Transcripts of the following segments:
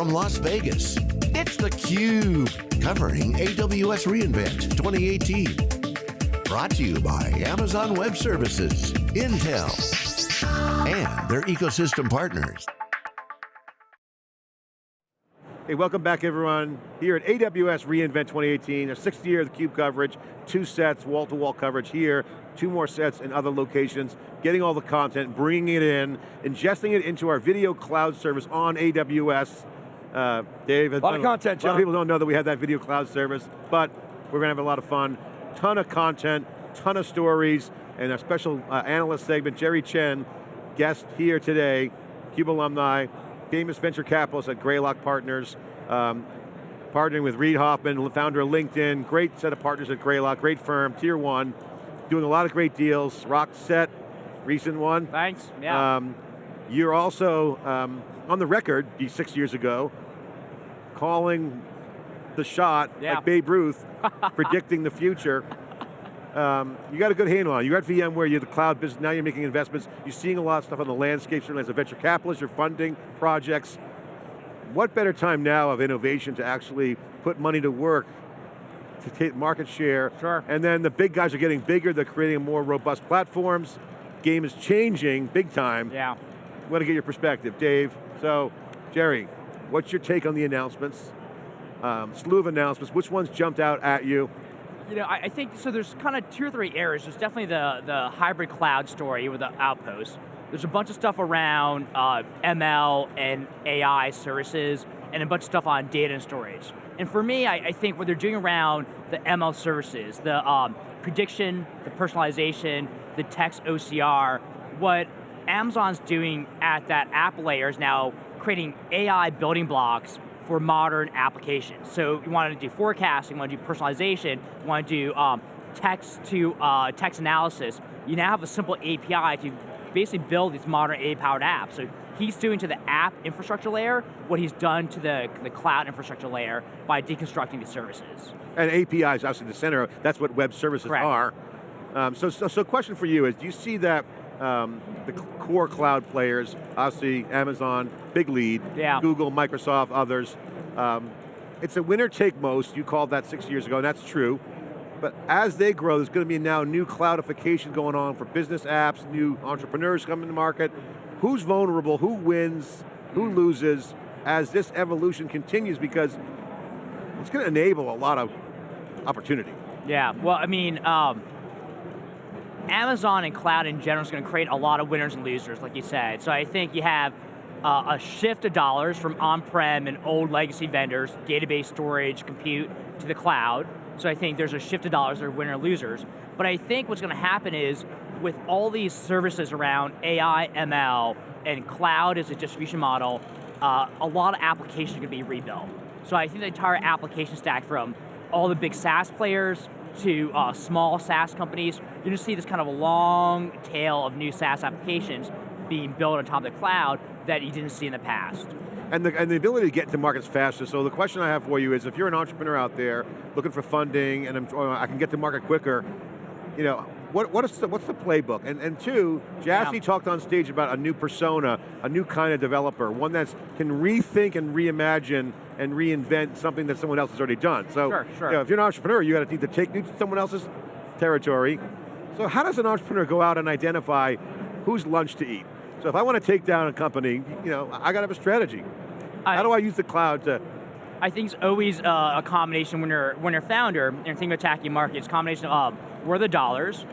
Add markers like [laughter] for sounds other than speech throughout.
from Las Vegas, it's theCUBE, covering AWS reInvent 2018. Brought to you by Amazon Web Services, Intel, and their ecosystem partners. Hey, welcome back everyone. Here at AWS reInvent 2018, a sixth year of theCUBE coverage, two sets, wall-to-wall -wall coverage here, two more sets in other locations, getting all the content, bringing it in, ingesting it into our video cloud service on AWS. Uh, Dave, a lot of content, John. A lot of people don't know that we have that video cloud service, but we're going to have a lot of fun. Ton of content, ton of stories, and a special uh, analyst segment, Jerry Chen, guest here today, CUBE alumni, famous venture capitalist at Greylock Partners, um, partnering with Reid Hoffman, founder of LinkedIn, great set of partners at Greylock, great firm, tier one, doing a lot of great deals, Rockset, recent one. Thanks, yeah. Um, you're also um, on the record, six years ago, calling the shot yeah. like Babe Ruth, [laughs] predicting the future. Um, you got a good handle on it. You're at VMware, you're the cloud business, now you're making investments. You're seeing a lot of stuff on the landscape, certainly as a venture capitalist, you're funding projects. What better time now of innovation to actually put money to work to take market share. Sure. And then the big guys are getting bigger, they're creating more robust platforms. Game is changing big time. Yeah. I want to get your perspective, Dave. So, Jerry, what's your take on the announcements? Um, slew of announcements, which ones jumped out at you? You know, I, I think, so there's kind of two or three areas. There's definitely the, the hybrid cloud story with the Outpost. There's a bunch of stuff around uh, ML and AI services, and a bunch of stuff on data and storage. And for me, I, I think what they're doing around the ML services, the um, prediction, the personalization, the text OCR, what Amazon's doing at that app layer is now creating AI building blocks for modern applications. So you want to do forecasting, you want to do personalization, you want to do um, text to uh, text analysis. You now have a simple API to basically build these modern AI-powered apps. So he's doing to the app infrastructure layer what he's done to the, the cloud infrastructure layer by deconstructing these services. And APIs, obviously the center, of, that's what web services Correct. are. Um, so, so, so question for you is, do you see that um, the core cloud players, obviously Amazon, big lead, yeah. Google, Microsoft, others, um, it's a winner take most, you called that six years ago, and that's true. But as they grow, there's going to be now new cloudification going on for business apps, new entrepreneurs coming to market. Who's vulnerable, who wins, who loses as this evolution continues because it's going to enable a lot of opportunity. Yeah, well, I mean, um, Amazon and cloud in general is going to create a lot of winners and losers, like you said. So I think you have uh, a shift of dollars from on-prem and old legacy vendors, database storage, compute, to the cloud. So I think there's a shift of dollars that are winner losers. But I think what's going to happen is, with all these services around AI, ML, and cloud as a distribution model, uh, a lot of applications are going to be rebuilt. So I think the entire application stack from all the big SaaS players to uh, small SaaS companies, you're going to see this kind of a long tail of new SaaS applications being built on top of the cloud that you didn't see in the past and the, and the ability to get into markets faster. So the question I have for you is, if you're an entrepreneur out there looking for funding and I'm, I can get to market quicker, you know, what, what is the, what's the playbook? And, and two, Jassy yeah. talked on stage about a new persona, a new kind of developer, one that can rethink and reimagine and reinvent something that someone else has already done. So sure, sure. You know, if you're an entrepreneur, you got to need to take someone else's territory. So how does an entrepreneur go out and identify who's lunch to eat? So if I want to take down a company, you know, I got to have a strategy. I, How do I use the cloud to? I think it's always uh, a combination when you're when you're founder and you're thinking about attacking markets. Combination of where the dollars,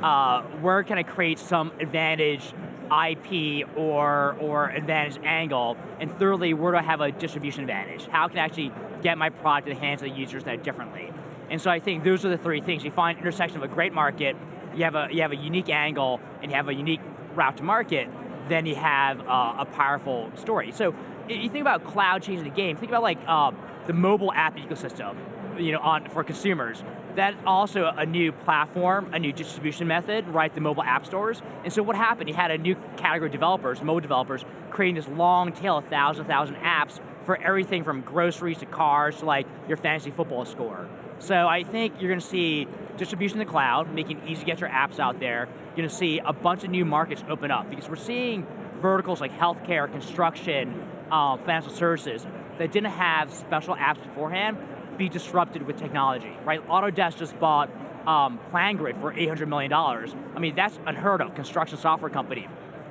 uh, where can I create some advantage IP or or advantage angle, and thirdly, where do I have a distribution advantage? How can I actually get my product to the hands of the users that differently? And so I think those are the three things. You find intersection of a great market, you have a you have a unique angle, and you have a unique route to market, then you have uh, a powerful story. So if you think about cloud changing the game, think about like uh, the mobile app ecosystem you know, on, for consumers. That's also a new platform, a new distribution method, right, the mobile app stores. And so what happened, you had a new category of developers, mobile developers, creating this long tail of thousand, thousand apps for everything from groceries to cars to like your fantasy football score. So I think you're going to see distribution in the cloud, making it easy to get your apps out there. You're going to see a bunch of new markets open up because we're seeing verticals like healthcare, construction, um, financial services that didn't have special apps beforehand be disrupted with technology, right? Autodesk just bought um, PlanGrid for $800 million. I mean, that's unheard of, construction software company.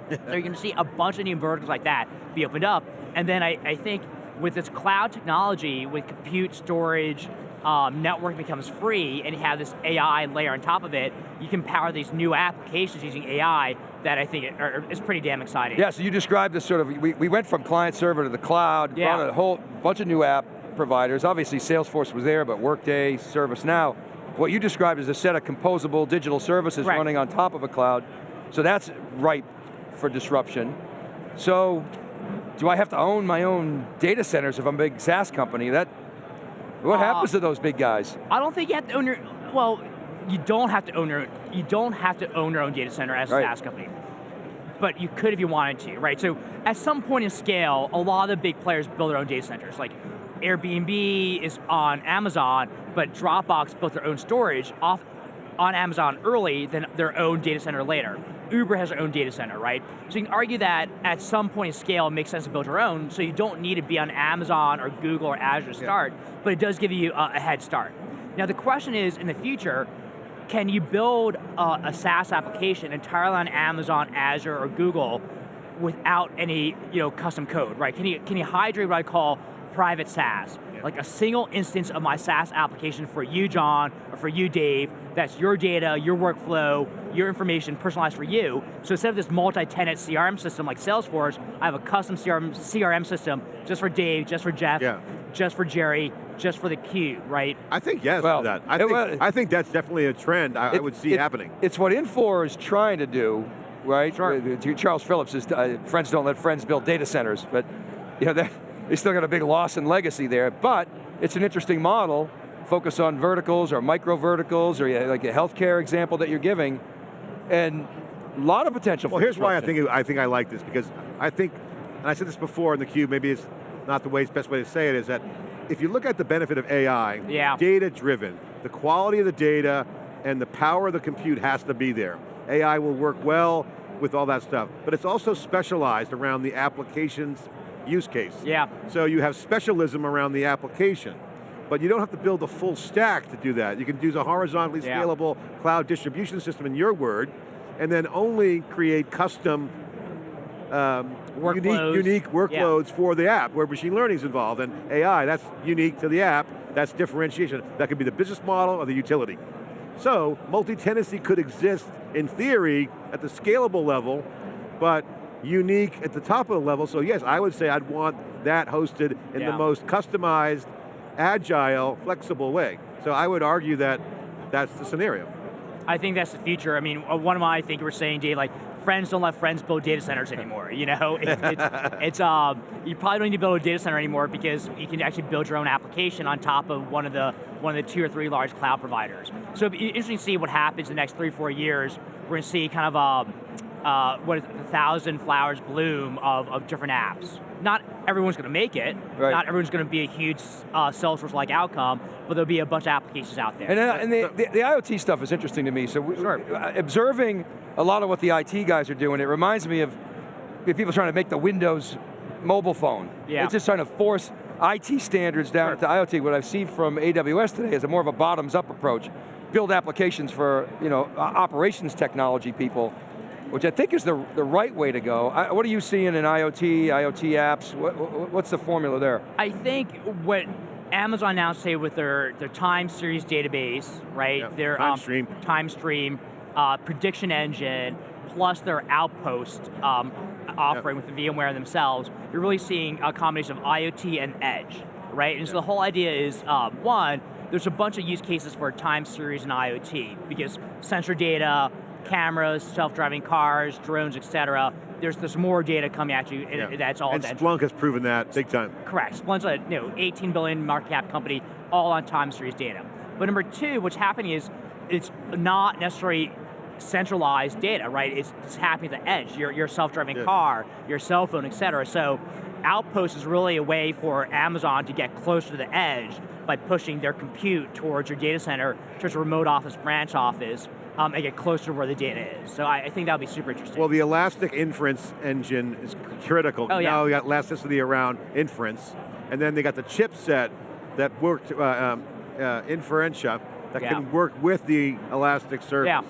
so [laughs] you're going to see a bunch of new verticals like that be opened up. And then I, I think with this cloud technology, with compute, storage, um, network becomes free and you have this AI layer on top of it, you can power these new applications using AI that I think are, is pretty damn exciting. Yeah, so you described this sort of, we, we went from client server to the cloud, yeah. brought a whole bunch of new app providers. Obviously Salesforce was there, but Workday, ServiceNow. What you described is a set of composable digital services right. running on top of a cloud. So that's ripe for disruption. So, do I have to own my own data centers if I'm a big SaaS company? That, what uh, happens to those big guys? I don't think you have to own your, well, you don't have to own your, you don't have to own your own data center as a. SaaS company. But you could if you wanted to, right? So at some point in scale, a lot of the big players build their own data centers. Like Airbnb is on Amazon, but Dropbox built their own storage off on Amazon early, than their own data center later. Uber has their own data center, right? So you can argue that at some point in scale, it makes sense to build your own, so you don't need to be on Amazon or Google or Azure to start, yeah. but it does give you a, a, head start. Now the question is, in the future, can you build a, a SaaS application entirely on Amazon, Azure, or Google without any you know, custom code, right? Can you, can you hydrate what I call private SaaS. Yeah. Like a single instance of my SaaS application for you, John, or for you, Dave, that's your data, your workflow, your information personalized for you. So instead of this multi-tenant CRM system like Salesforce, I have a custom CRM, CRM system just for Dave, just for Jeff, yeah. just for Jerry, just for theCUBE, right? I think yes well, that. I, think, well, I think that's definitely a trend I, it, I would see it, happening. It's what Infor is trying to do, right? Sure. Charles Phillips is, uh, friends don't let friends build data centers, but you know, that, they still got a big loss in legacy there, but it's an interesting model, focus on verticals or micro verticals or like a healthcare example that you're giving, and a lot of potential Well, here's why I think, I think I like this, because I think, and I said this before in theCUBE, maybe it's not the way, best way to say it, is that if you look at the benefit of AI, yeah. data driven, the quality of the data and the power of the compute has to be there. AI will work well with all that stuff, but it's also specialized around the applications use case. Yeah. So you have specialism around the application, but you don't have to build a full stack to do that. You can use a horizontally yeah. scalable cloud distribution system in your word, and then only create custom um, unique, unique workloads yeah. for the app where machine learning is involved and AI, that's unique to the app, that's differentiation. That could be the business model or the utility. So, multi-tenancy could exist in theory at the scalable level, but unique at the top of the level, so yes, I would say I'd want that hosted in yeah. the most customized, agile, flexible way. So I would argue that that's the scenario. I think that's the future. I mean, uh, one of my, I think were saying, Dave, like, friends don't let friends build data centers [laughs] anymore, you know? It, it's, [laughs] it's um, you probably don't need to build a data center anymore because you can actually build your own application on top of one of the one of the two or three large cloud providers. So it'll be interesting to see what happens in the next three, four years. We're going to see kind of um, uh, what is it, a thousand flowers bloom of, of different apps. Not everyone's going to make it. Right. Not everyone's going to be a huge uh, Salesforce-like outcome, but there'll be a bunch of applications out there. And, uh, and the, the, the, IoT stuff is interesting to me. So we, sure. Uh, observing a lot of what the IT guys are doing, it reminds me of people trying to make the Windows mobile phone. Yeah. It's just trying to force IT standards down sure. to IoT. What I've seen from AWS today is a more of a bottoms-up approach. Build applications for you know operations technology people which I think is the, the right way to go. I, what are you seeing in IoT, IoT apps? What, what, what's the formula there? I think what Amazon now say with their, their time series database, right? Yeah, their time um, stream, time stream uh, prediction engine, plus their outpost um, offering yep. with the VMware themselves, you're really seeing a combination of IoT and edge, right? And so the whole idea is, um, one, there's a bunch of use cases for time series and IoT, because sensor data, cameras, self-driving cars, drones, etc. There's there's more data coming at you, and yeah. that's all. And Splunk has proven that big time. Correct. Splunk's a you know 18 billion market cap company, all on time series data. But number two, what's happening is it's not necessarily centralized data, right? It's, it's happening at the edge. Your your self-driving yeah. car, your cell phone, etc. So Outpost is really a way for Amazon to get closer to the edge by pushing their compute towards your data center, towards a remote office, branch office, um, and get closer to where the data is. So I, I think that'll be super interesting. Well, the elastic inference engine is critical. Oh, yeah. Now we got elasticity around inference, and then they got the chipset that worked, uh, um, uh, inferentia, that Yeah. can work with the elastic service. Yeah.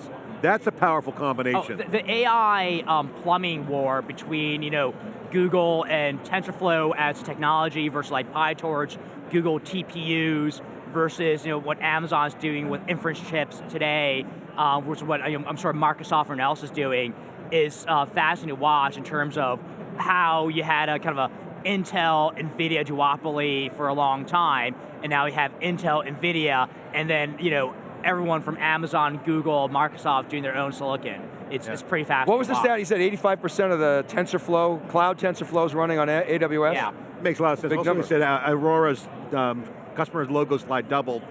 That's a powerful Oh, combination. the, the AI um, plumbing war between you know Google and TensorFlow as technology versus like PyTorch, Google TPUs versus you know what Amazon's doing with inference chips today, uh, which is what I'm I'm sure Microsoft and else is doing, is uh, fascinating to watch in terms of how you had a kind of a Intel, NVIDIA duopoly for a long time, and now we have Intel, NVIDIA, and then you know everyone from Amazon, Google, Microsoft doing their own silicon. It's, it's pretty fast. What was the stat? He said 85% of the TensorFlow, cloud TensorFlow is running on A- AWS? Yeah. Makes a lot of sense. Big also, number. we said uh, Aurora's um, customers' logo slide doubled.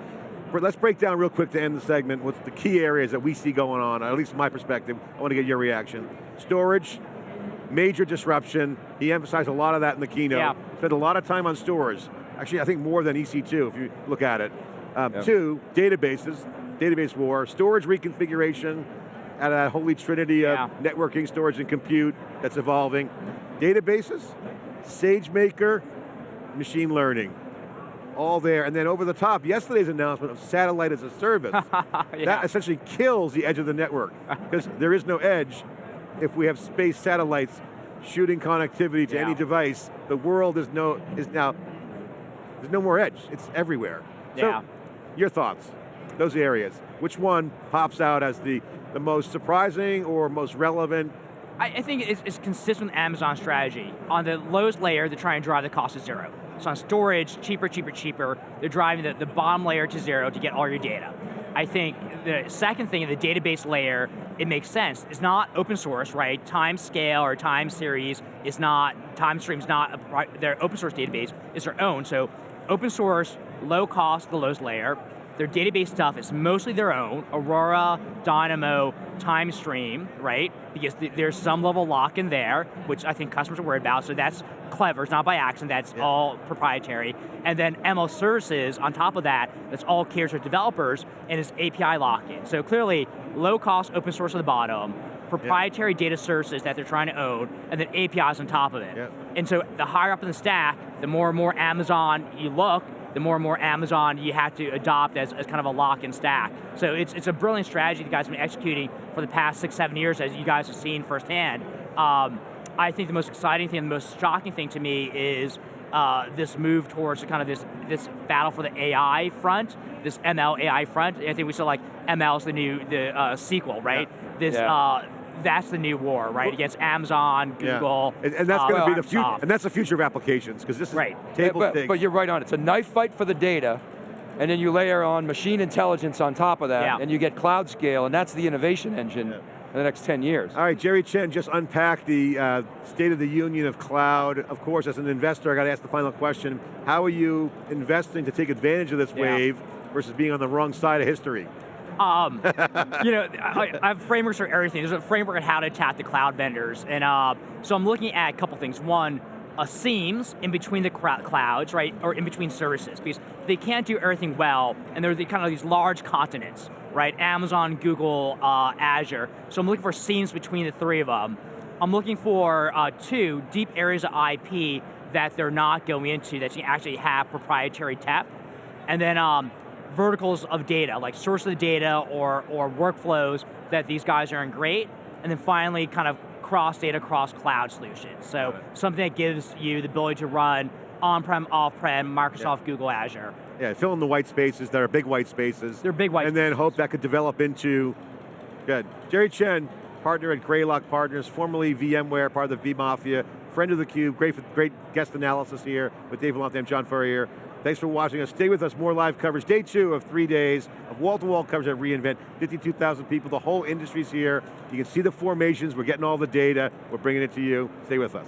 But let's break down real quick to end the segment with the key areas that we see going on, at least from my perspective. I want to get your reaction. Storage, major disruption. He emphasized a lot of that in the keynote. Yeah. Spent a lot of time on stores. Actually, I think more than EC2 if you look at it. Um, Yeah. Two, databases, database war, storage reconfiguration, out of that holy trinity of Yeah. networking, storage, and compute that's evolving. Databases, SageMaker, machine learning. All there, and then over the top, yesterday's announcement of satellite as a service. [laughs] Yeah. That essentially kills the edge of the network, because there is no edge if we have space satellites shooting connectivity to Yeah. any device. The world is no is now there's no more edge. It's everywhere. Yeah. So, your thoughts? Those areas. Which one pops out as the the most surprising or most relevant? I, think it's, it's consistent with Amazon's strategy. On the lowest layer, they're trying drive the cost to zero. So on storage, cheaper, cheaper, cheaper, they're driving the, the bottom layer to zero to get all your data. I think the second thing, in the database layer, it makes sense. It's not open source, right? Time scale or time series is not, time stream's not a, their open source database, it's their own. So open source, low cost, the lowest layer. Their database stuff is mostly their own, Aurora, Dynamo, TimeStream, right? Because th- there's some level lock in there, which I think customers are worried about, so that's clever, it's not by accident, that's all proprietary. And then ML services on top of that, that's all catered to developers, and it's API lock-in. So clearly, low cost open source at the bottom, proprietary data services that they're trying to own, and then APIs on top of it. Yep. And so the higher up in the stack, the more and more Amazon you look, the more and more Amazon you have to adopt as, as kind of a lock-in stack. So it's, it's a brilliant strategy you guys have been executing for the past six, seven years, as you guys have seen firsthand. Um, I think the most exciting thing, the most shocking thing to me is uh, this move towards kind of this this battle for the AI front, this ML AI front. I think we saw like ML is the new the uh, SQL, right? This Yeah. Uh, that's the new war, right? Against Amazon, Yeah. Google, And, and that's uh, going to be the future, and that's the future of applications, because this is Right. table but, stakes. but you're right on. It's a knife fight for the data, and then you layer on machine intelligence on top of that, Yeah. and you get cloud scale, and that's the innovation engine Yeah. in the next 10 years. All right, Jerry Chen just unpacked the uh, State of the Union of cloud. Of course, as an investor, I got to ask the final question. How are you investing to take advantage of this Yeah. wave versus being on the wrong side of history? Um, you know, I, I have frameworks for everything. There's a framework on how to attack the cloud vendors, and uh, so I'm looking at a couple things. One, uh, seams in between the clouds, right, or in between services, because they can't do everything well, and they're the, kind of these large continents, right? Amazon, Google, uh, Azure. So I'm looking for seams between the three of them. I'm looking for uh, two deep areas of IP that they're not going into that you actually have proprietary tech, and then um, verticals of data, like source of the data or, or workflows that these guys are in great, and then finally kind of cross data, cross cloud solutions. So something that gives you the ability to run on-prem, off-prem, Microsoft, Google, Azure. Yeah, fill in the white spaces that are big white spaces. They're big white And then hope that could develop into, good. Jerry Chen, partner at Greylock Partners, formerly VMware, part of the vMafia, friend of theCUBE, great, great guest analysis here with Dave Vellante and John Furrier. Thanks for watching us. Stay with us, more live coverage. Day two of three days of wall-to-wall coverage at reInvent. 52,000 people, the whole industry's here. You can see the formations, we're getting all the data, we're bringing it to you. Stay with us.